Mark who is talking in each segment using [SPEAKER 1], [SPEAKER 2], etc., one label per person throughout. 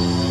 [SPEAKER 1] Bye.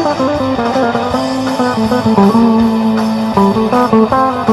[SPEAKER 1] Thank you.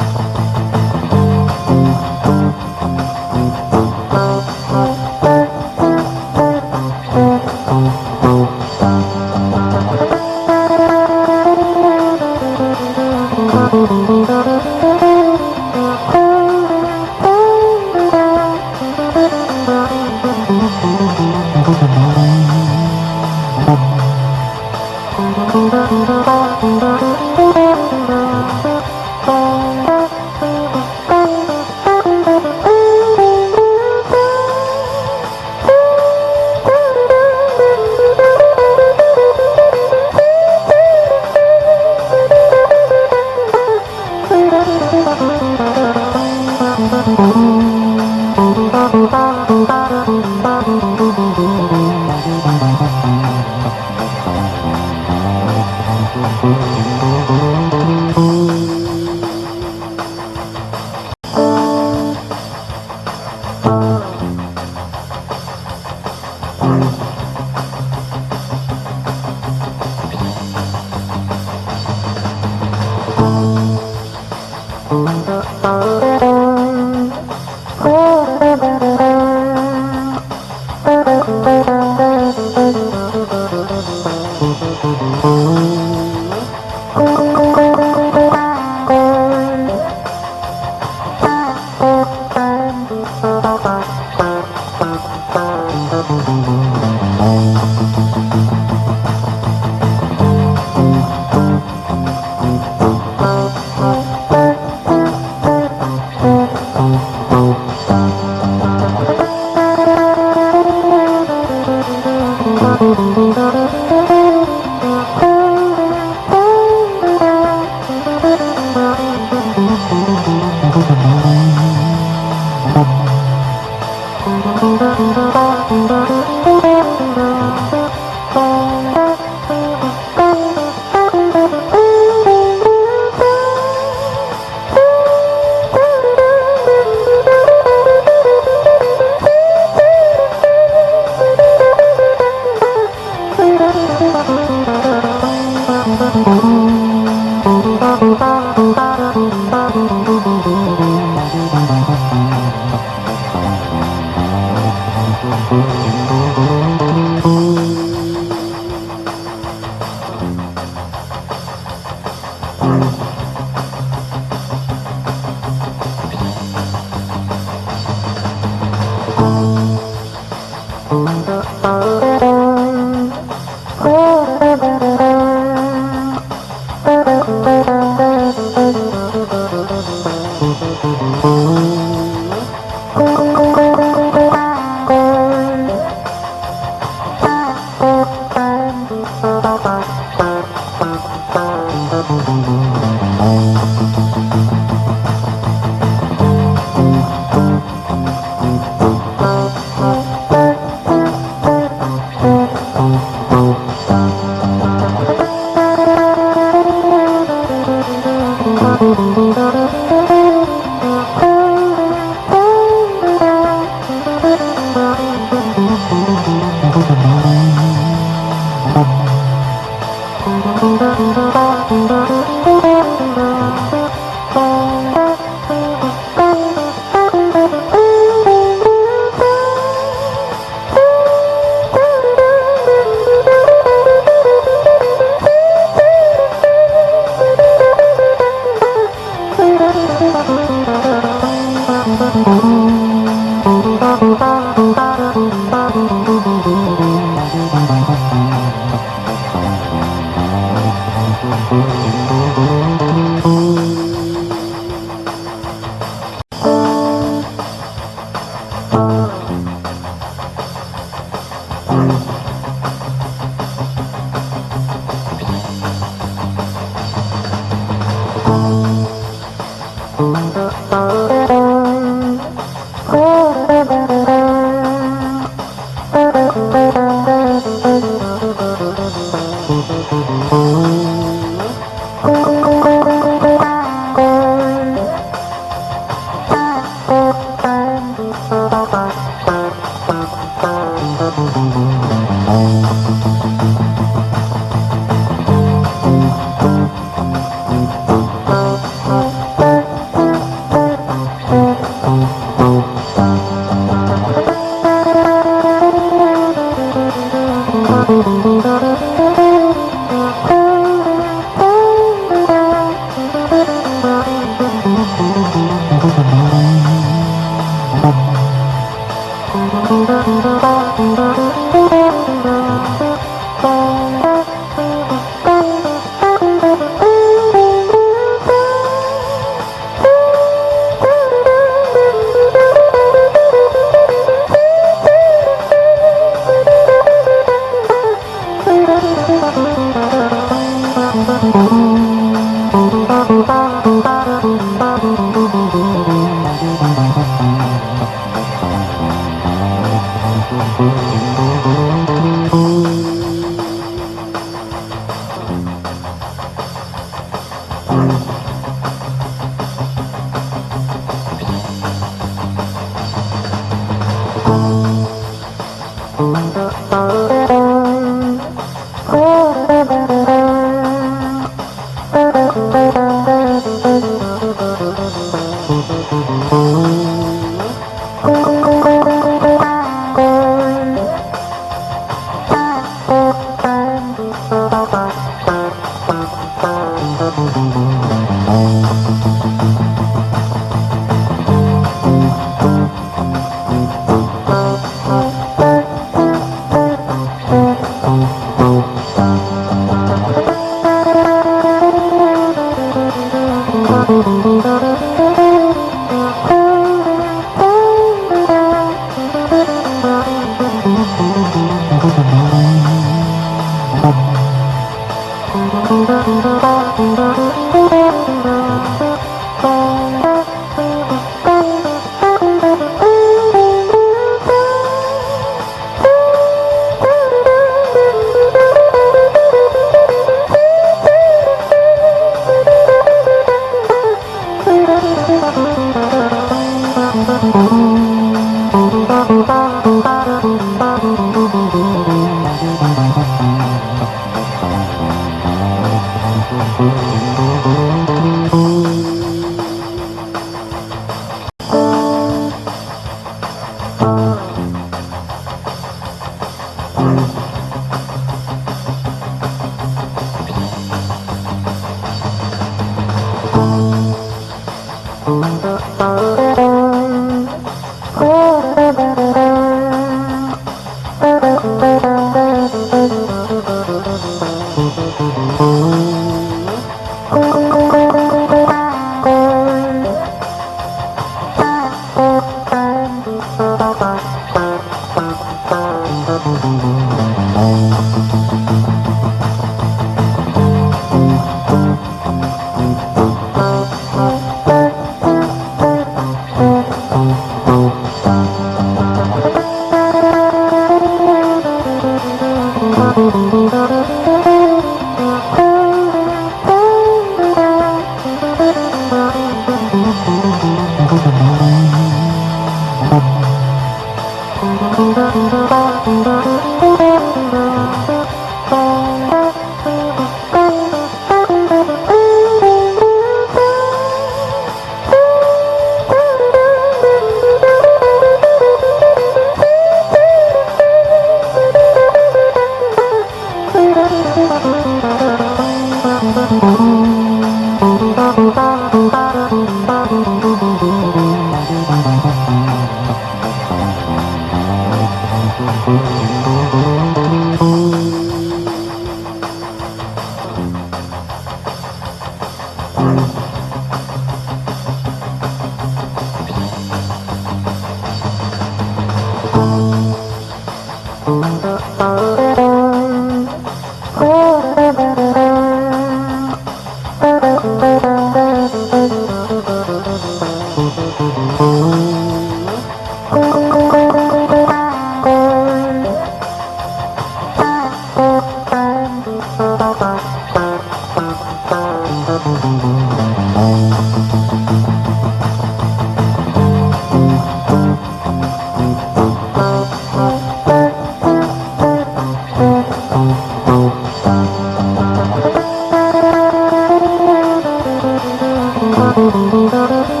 [SPEAKER 1] Oh.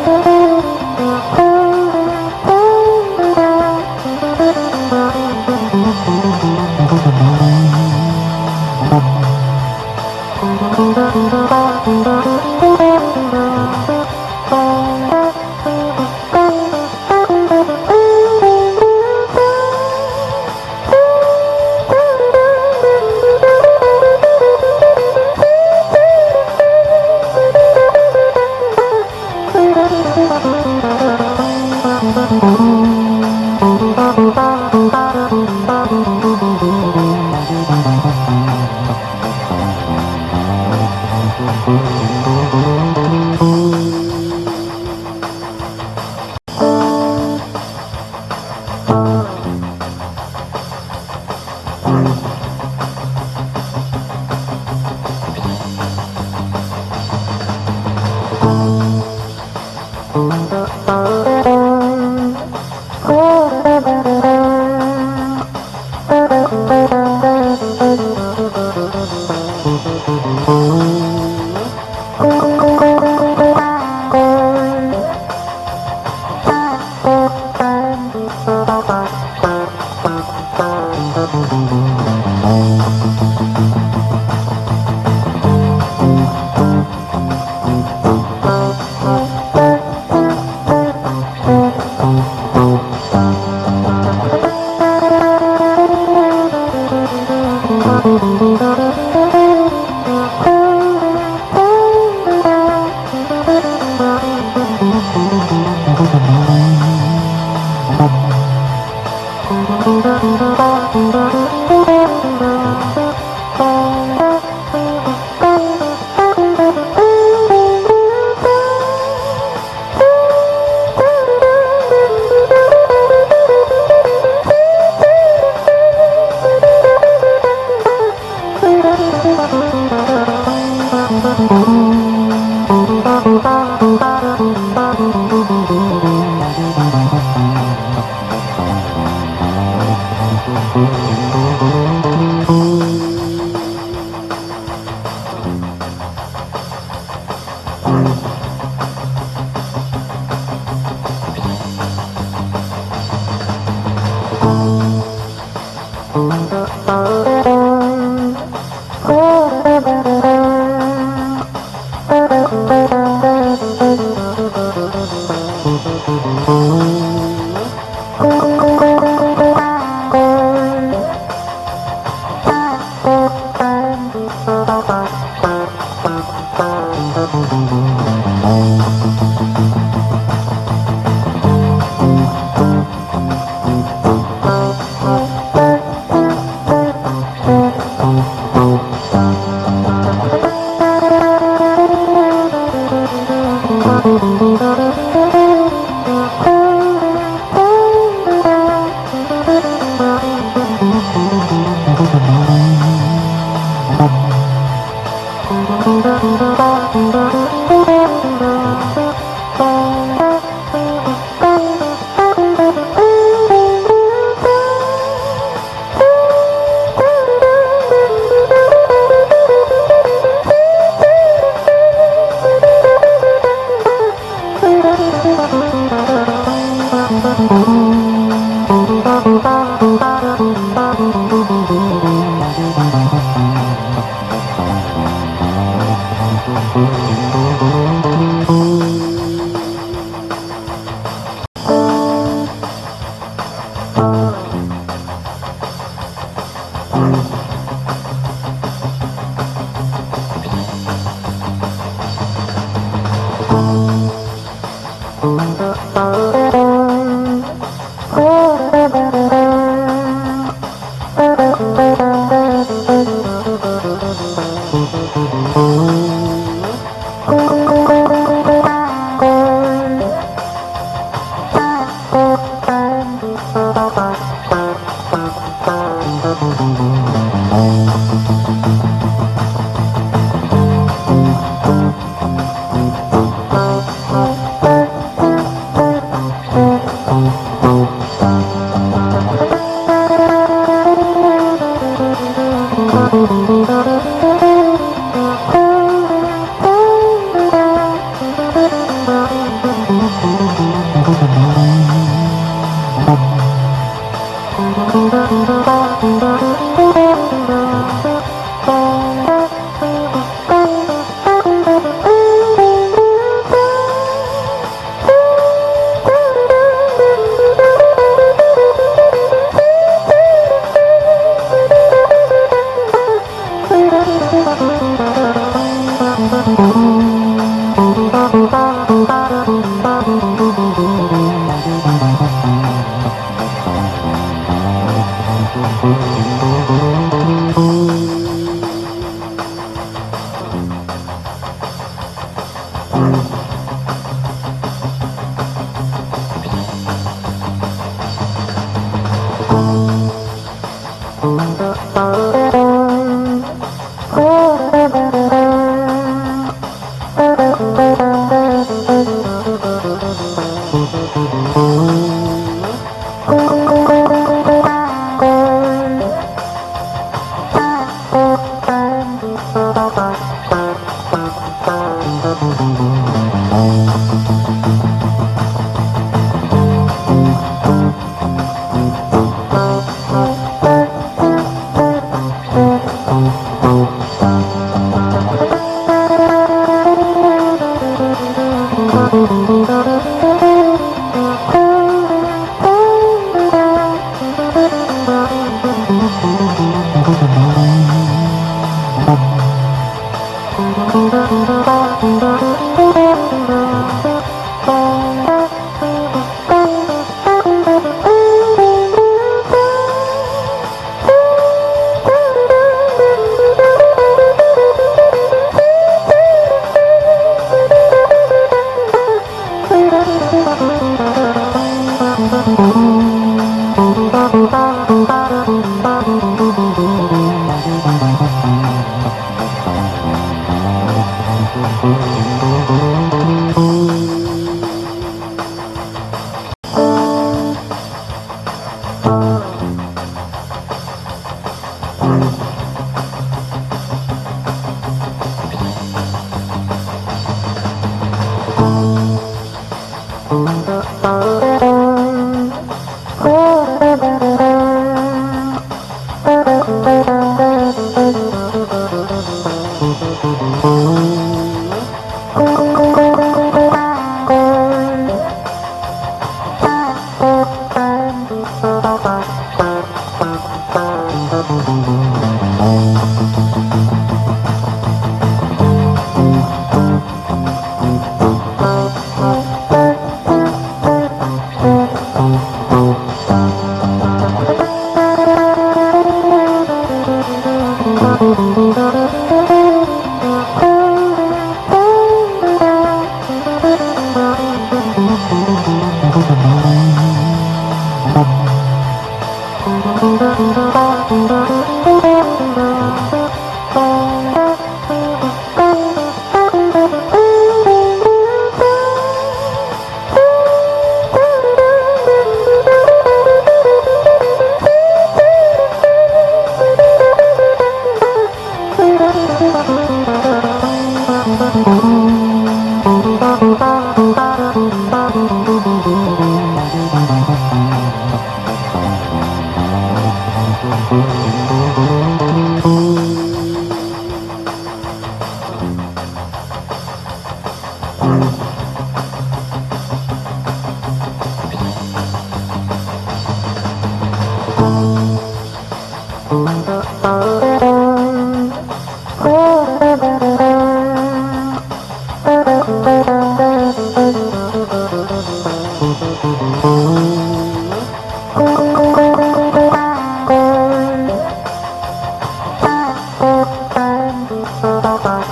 [SPEAKER 1] Thank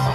[SPEAKER 1] you.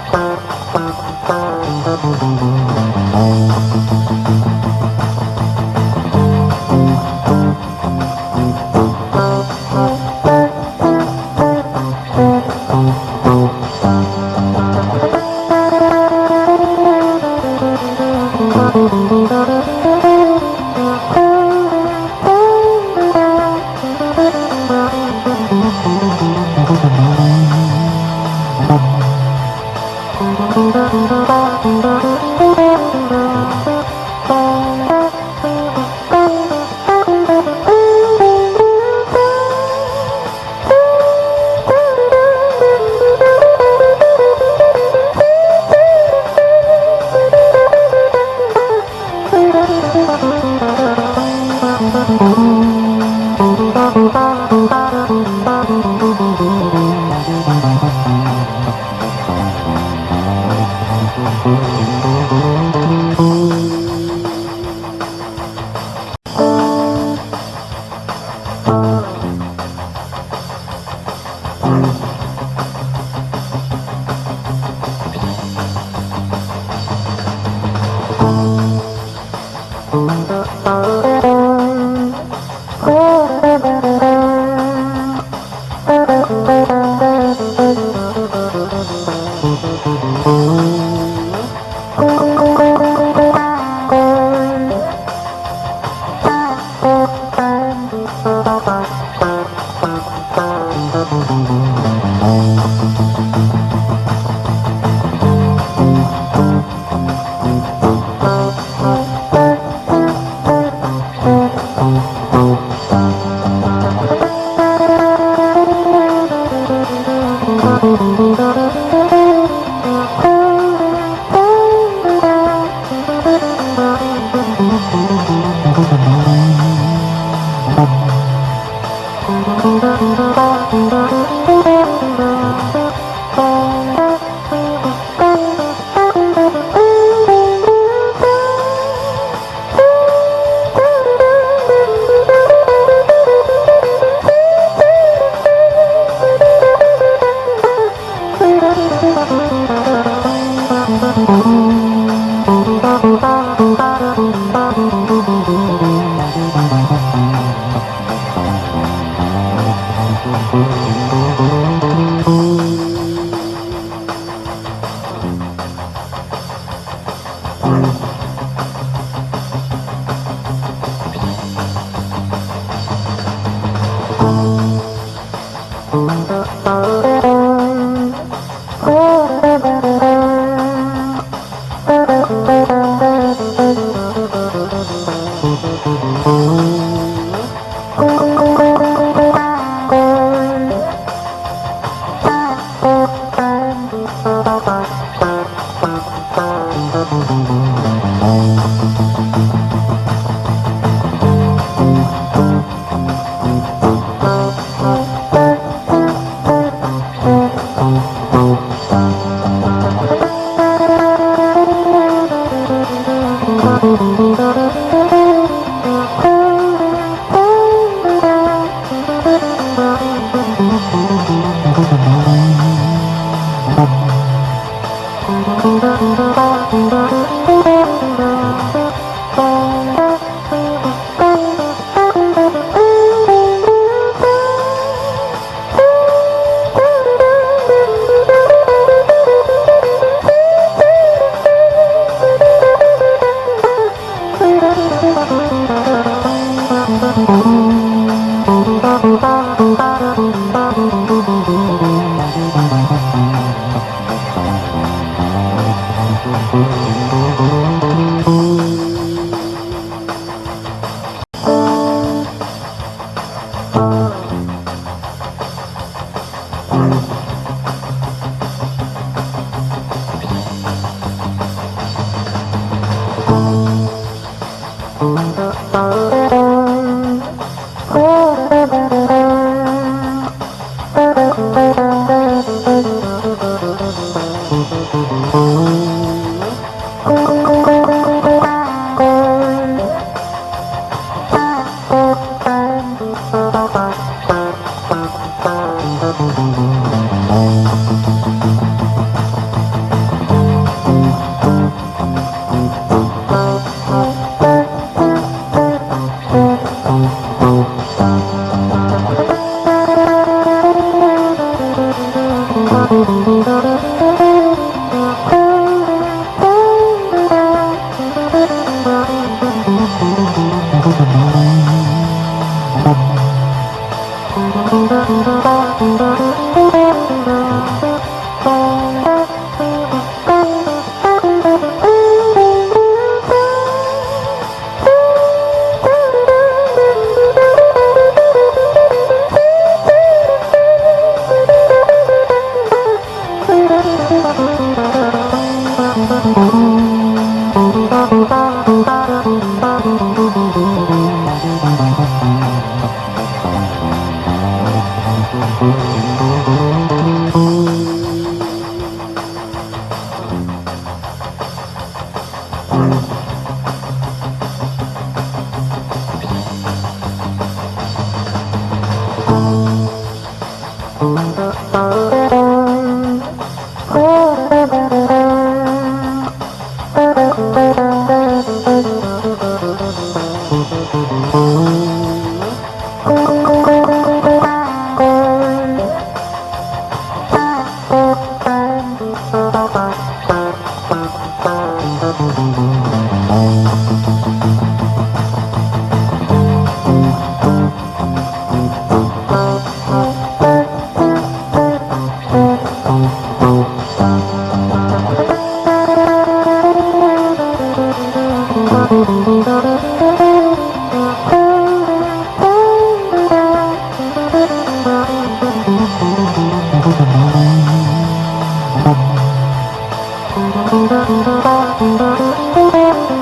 [SPEAKER 1] Thank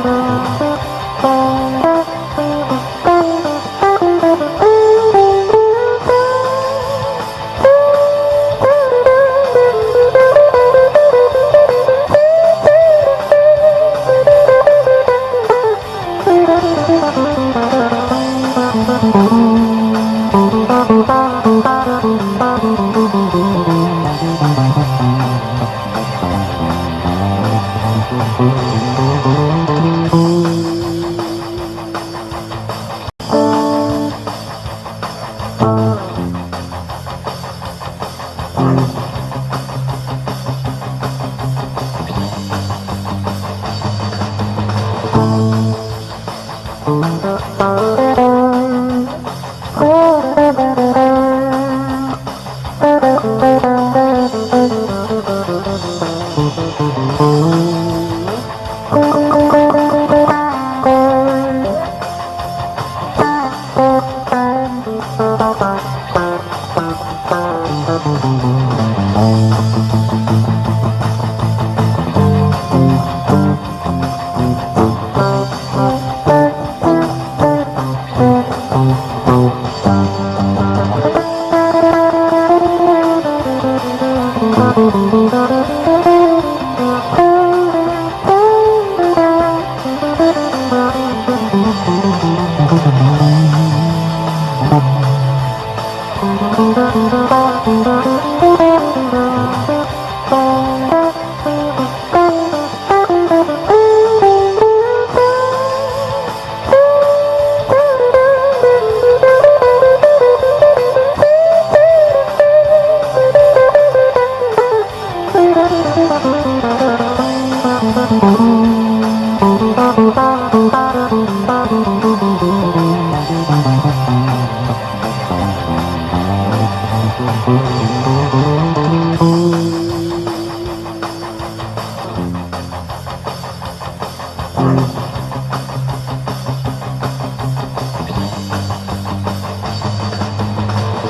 [SPEAKER 1] you.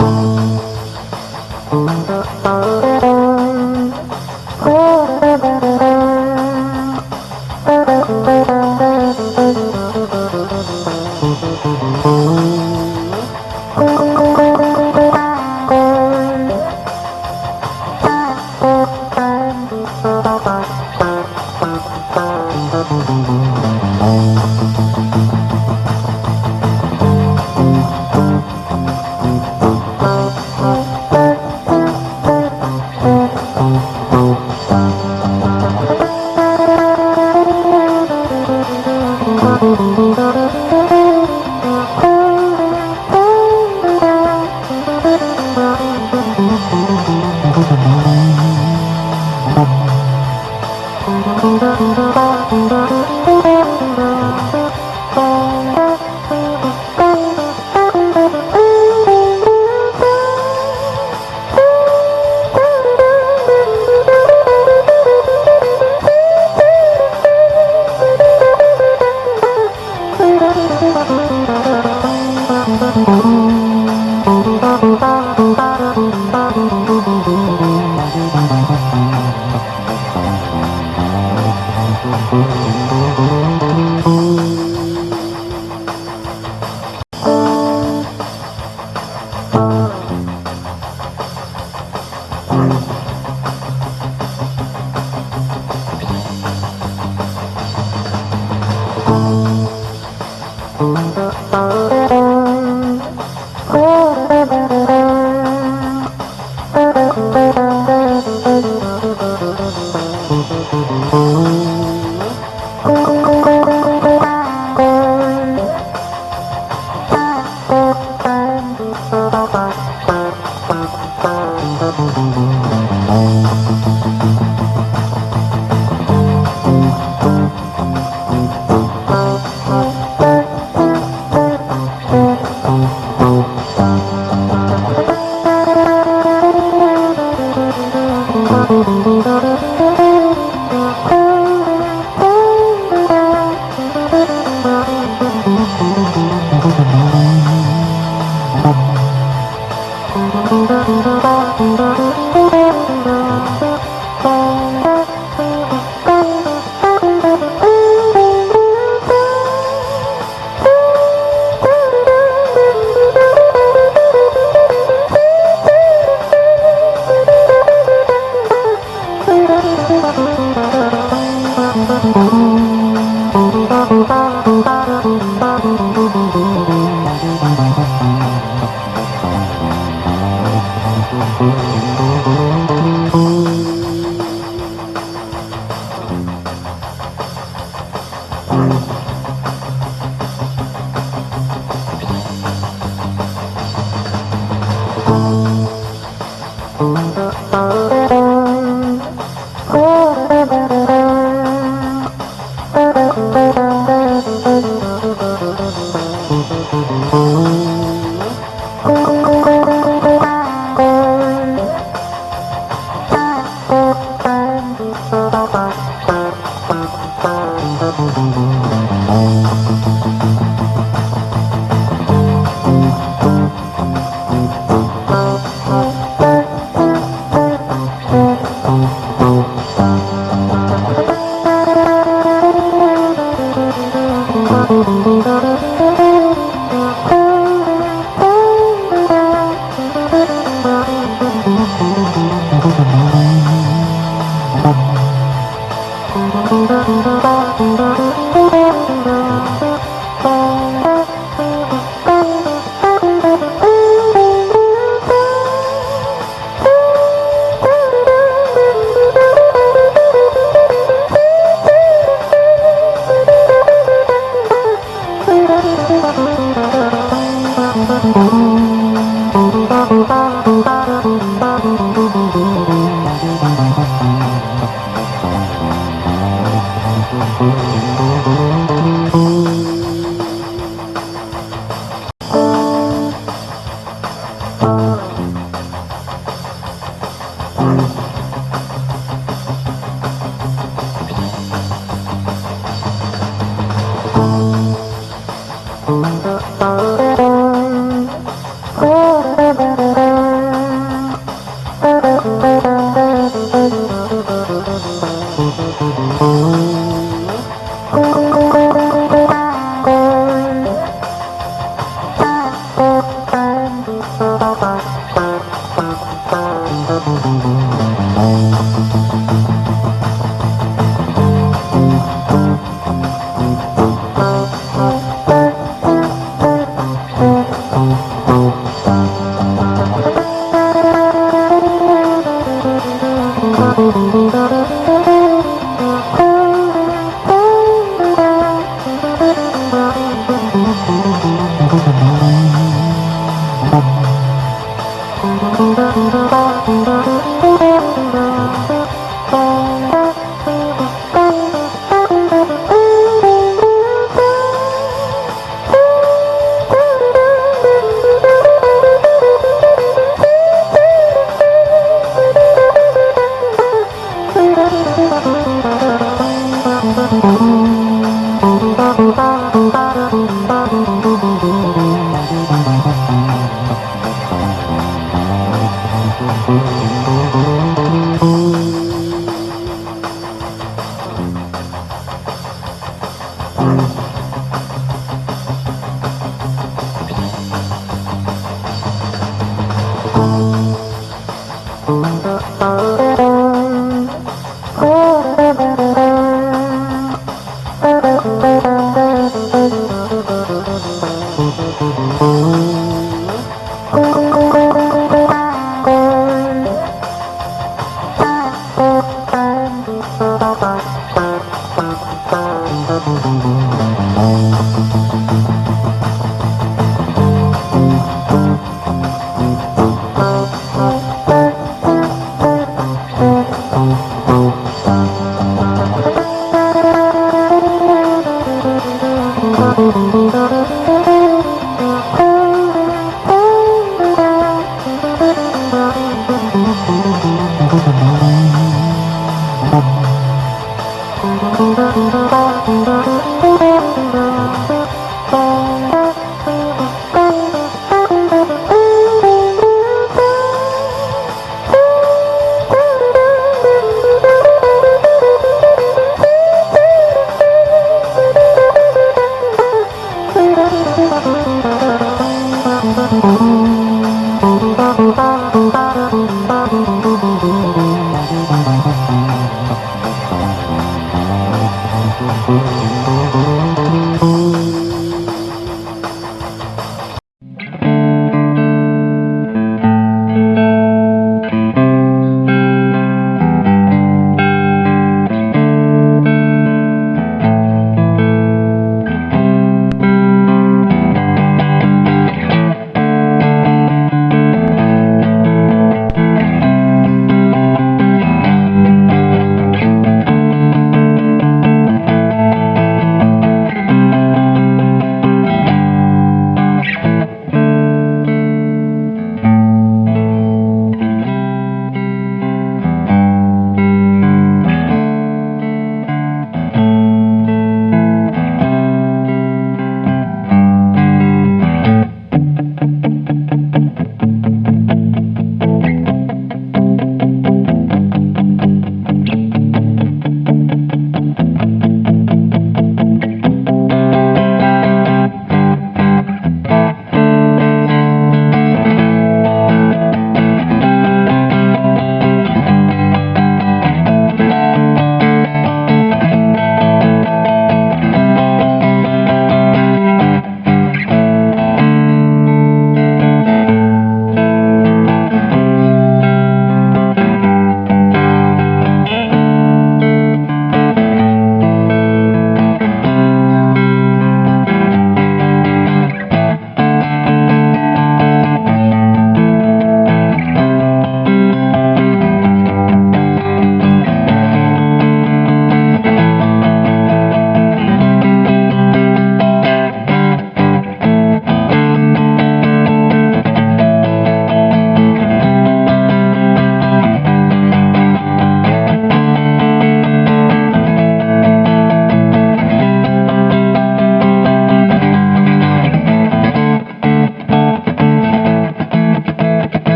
[SPEAKER 1] Oh.